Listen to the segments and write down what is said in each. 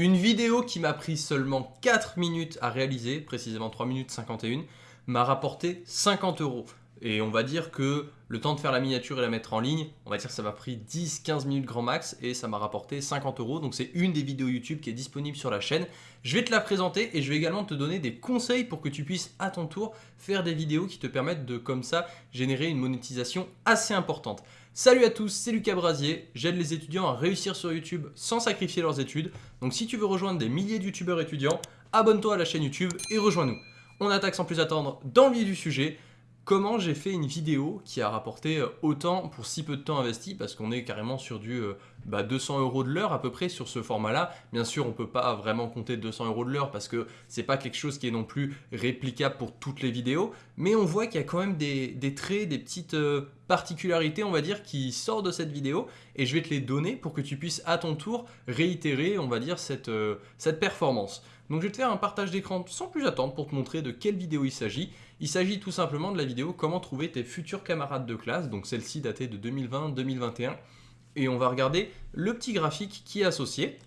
Une vidéo qui m'a pris seulement 4 minutes à réaliser, précisément 3 minutes 51, m'a rapporté 50 euros. Et on va dire que le temps de faire la miniature et la mettre en ligne, on va dire que ça m'a pris 10-15 minutes grand max et ça m'a rapporté 50 euros. Donc c'est une des vidéos YouTube qui est disponible sur la chaîne. Je vais te la présenter et je vais également te donner des conseils pour que tu puisses à ton tour faire des vidéos qui te permettent de comme ça générer une monétisation assez importante. Salut à tous, c'est Lucas Brasier, j'aide les étudiants à réussir sur YouTube sans sacrifier leurs études. Donc si tu veux rejoindre des milliers de youtubeurs étudiants, abonne-toi à la chaîne YouTube et rejoins-nous. On attaque sans plus attendre dans le milieu du sujet comment j'ai fait une vidéo qui a rapporté euh, autant pour si peu de temps investi parce qu'on est carrément sur du 200 euh, bah, euros de l'heure à peu près sur ce format là bien sûr on peut pas vraiment compter 200 euros de l'heure parce que c'est pas quelque chose qui est non plus réplicable pour toutes les vidéos. Mais on voit qu'il y a quand même des, traits des petites euh, particularités on va dire qui sortent de cette vidéo. Et je vais te les donner pour que tu puisses à ton tour réitérer on va dire cette performance donc je vais te faire un partage d'écran sans plus attendre pour te montrer de quelle vidéo il s'agit. Il s'agit tout simplement de la vidéo comment trouver tes futurs camarades de classe, donc celle-ci datée de 2020-2021. Et on va regarder le petit graphique qui est associé.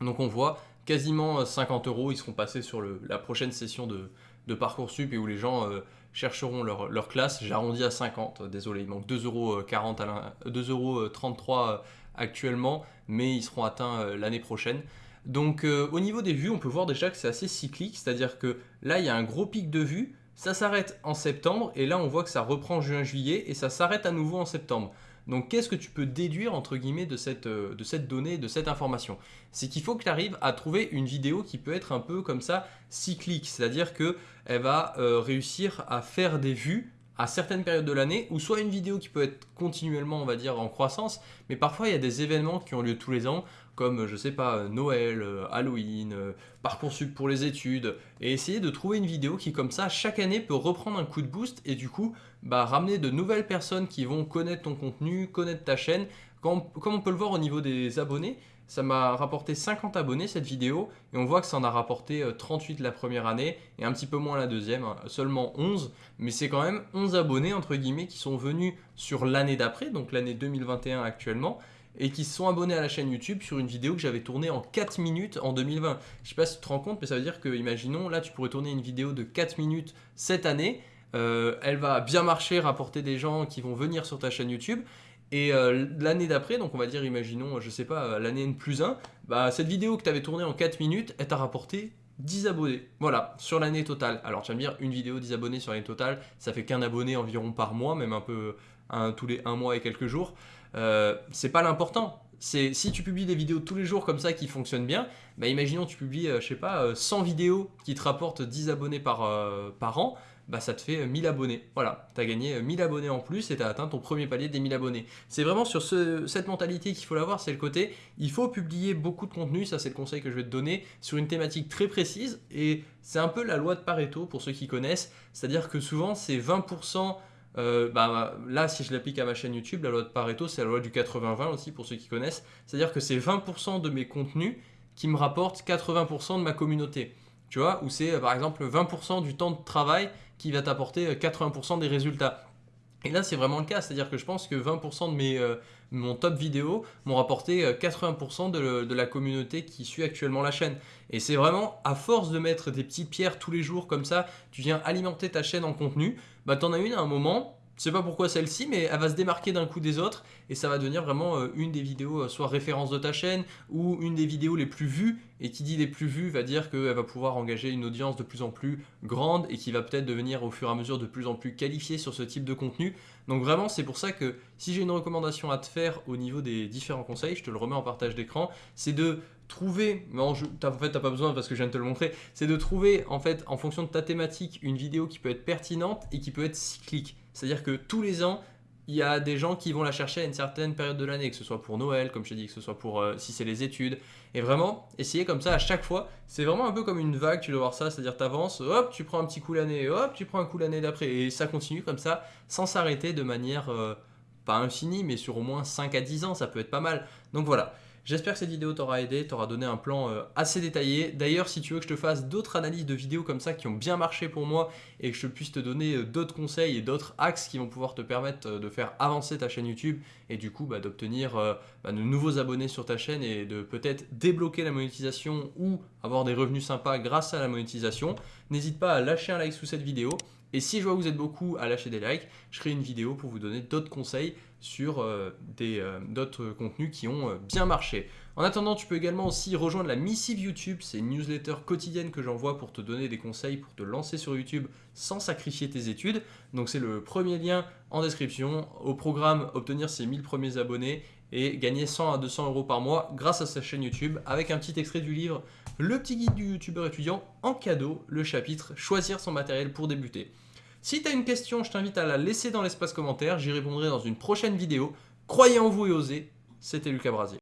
Donc on voit quasiment 50 euros, ils seront passés sur la prochaine session de, Parcoursup et où les gens euh, chercheront leur, classe. J'arrondis à 50, désolé, il manque 2,40 euros, 2,33 euros euh, actuellement, mais ils seront atteints euh, l'année prochaine. Donc euh, au niveau des vues, on peut voir déjà que c'est assez cyclique, c'est-à-dire que là il y a un gros pic de vues, ça s'arrête en septembre et là on voit que ça reprend juin-juillet et ça s'arrête à nouveau en septembre. Donc qu'est-ce que tu peux déduire entre guillemets de cette, euh, donnée, de cette information? C'est qu'il faut que tu arrives à trouver une vidéo qui peut être un peu comme ça cyclique, c'est-à-dire qu'elle va euh, réussir à faire des vues à certaines périodes de l'année, ou soit une vidéo qui peut être continuellement, on va dire, en croissance, mais parfois il y a des événements qui ont lieu tous les ans, comme, je sais pas, Noël, euh, Halloween, euh, Parcoursup pour les études, et essayer de trouver une vidéo qui, comme ça, chaque année peut reprendre un coup de boost, et du coup, bah, ramener de nouvelles personnes qui vont connaître ton contenu, connaître ta chaîne, comme, on peut le voir au niveau des abonnés, ça m'a rapporté 50 abonnés cette vidéo et on voit que ça en a rapporté 38 euh, la première année et un petit peu moins la deuxième, hein, seulement 11. Mais c'est quand même 11 abonnés entre guillemets qui sont venus sur l'année d'après, donc l'année 2021 actuellement et qui se sont abonnés à la chaîne YouTube sur une vidéo que j'avais tournée en 4 minutes en 2020. Je sais pas si tu te rends compte, mais ça veut dire que, imaginons, là tu pourrais tourner une vidéo de 4 minutes cette année, euh, elle va bien marcher, rapporter des gens qui vont venir sur ta chaîne YouTube, et euh, l'année d'après, donc on va dire, imaginons, je sais pas, l'année N plus 1, bah, cette vidéo que tu avais tournée en 4 minutes, elle t'a rapporté 10 abonnés. Voilà, sur l'année totale. Alors tu vas me dire, une vidéo, 10 abonnés sur l'année totale, ça fait qu'un abonné environ par mois, même un peu tous les 1 mois et quelques jours. Euh, c'est pas l'important. Si tu publies des vidéos tous les jours comme ça qui fonctionnent bien, bah imaginons tu publies, euh, je sais pas, 100 vidéos qui te rapportent 10 abonnés par an, bah ça te fait 1000 abonnés. Voilà, tu as gagné 1000 abonnés en plus et tu as atteint ton premier palier des 1000 abonnés. C'est vraiment sur cette mentalité qu'il faut l'avoir, c'est le côté, il faut publier beaucoup de contenu, ça c'est le conseil que je vais te donner, sur une thématique très précise et c'est un peu la loi de Pareto pour ceux qui connaissent, c'est-à-dire que souvent c'est 20%, euh, bah, là si je l'applique à ma chaîne YouTube, la loi de Pareto c'est la loi du 80-20 aussi pour ceux qui connaissent, c'est-à-dire que c'est 20% de mes contenus qui me rapportent 80% de ma communauté tu vois, où c'est par exemple 20% du temps de travail qui va t'apporter 80% des résultats. Et là, c'est vraiment le cas, c'est-à-dire que je pense que 20% de mes, euh, mon top vidéo m'ont rapporté 80% de, de, la communauté qui suit actuellement la chaîne. Et c'est vraiment, à force de mettre des petites pierres tous les jours comme ça, tu viens alimenter ta chaîne en contenu, bah t'en as une à un moment, je sais pas pourquoi celle-ci, mais elle va se démarquer d'un coup des autres et ça va devenir vraiment euh, une des vidéos euh, soit référence de ta chaîne ou une des vidéos les plus vues. Et qui dit les plus vues va dire qu'elle va pouvoir engager une audience de plus en plus grande et qui va peut-être devenir au fur et à mesure de plus en plus qualifiée sur ce type de contenu. Donc vraiment, c'est pour ça que si j'ai une recommandation à te faire au niveau des différents conseils, je te le remets en partage d'écran, c'est de trouver, en, fait t'as pas besoin parce que je viens de te le montrer, c'est de trouver en fait en fonction de ta thématique une vidéo qui peut être pertinente et qui peut être cyclique. C'est-à-dire que tous les ans, il y a des gens qui vont la chercher à une certaine période de l'année, que ce soit pour Noël, comme je t'ai dit, que ce soit pour euh, si c'est les études. Et vraiment, essayer comme ça à chaque fois, c'est vraiment un peu comme une vague, tu dois voir ça, c'est-à-dire tu avances, hop, tu prends un petit coup l'année, hop, tu prends un coup l'année d'après. Et ça continue comme ça, sans s'arrêter de manière, euh, pas infinie, mais sur au moins 5 à 10 ans, ça peut être pas mal. Donc voilà. J'espère que cette vidéo t'aura aidé, t'aura donné un plan euh, assez détaillé. D'ailleurs, si tu veux que je te fasse d'autres analyses de vidéos comme ça qui ont bien marché pour moi et que je puisse te donner euh, d'autres conseils et d'autres axes qui vont pouvoir te permettre euh, de faire avancer ta chaîne YouTube et du coup bah, d'obtenir bah, de nouveaux abonnés sur ta chaîne et de peut-être débloquer la monétisation ou avoir des revenus sympas grâce à la monétisation, n'hésite pas à lâcher un like sous cette vidéo et si je vois que vous êtes beaucoup à lâcher des likes, je ferai une vidéo pour vous donner d'autres conseils sur euh, euh, d'autres contenus qui ont euh, bien marché. En attendant, tu peux également aussi rejoindre la missive YouTube, c'est une newsletter quotidienne que j'envoie pour te donner des conseils pour te lancer sur YouTube sans sacrifier tes études. Donc c'est le premier lien en description. Au programme, obtenir ses 1000 premiers abonnés et gagner 100 à 200 euros par mois grâce à sa chaîne YouTube avec un petit extrait du livre Le petit guide du youtubeur étudiant en cadeau, le chapitre Choisir son matériel pour débuter. Si tu as une question, je t'invite à la laisser dans l'espace commentaire, j'y répondrai dans une prochaine vidéo. Croyez en vous et osez, c'était Lucas Brasier.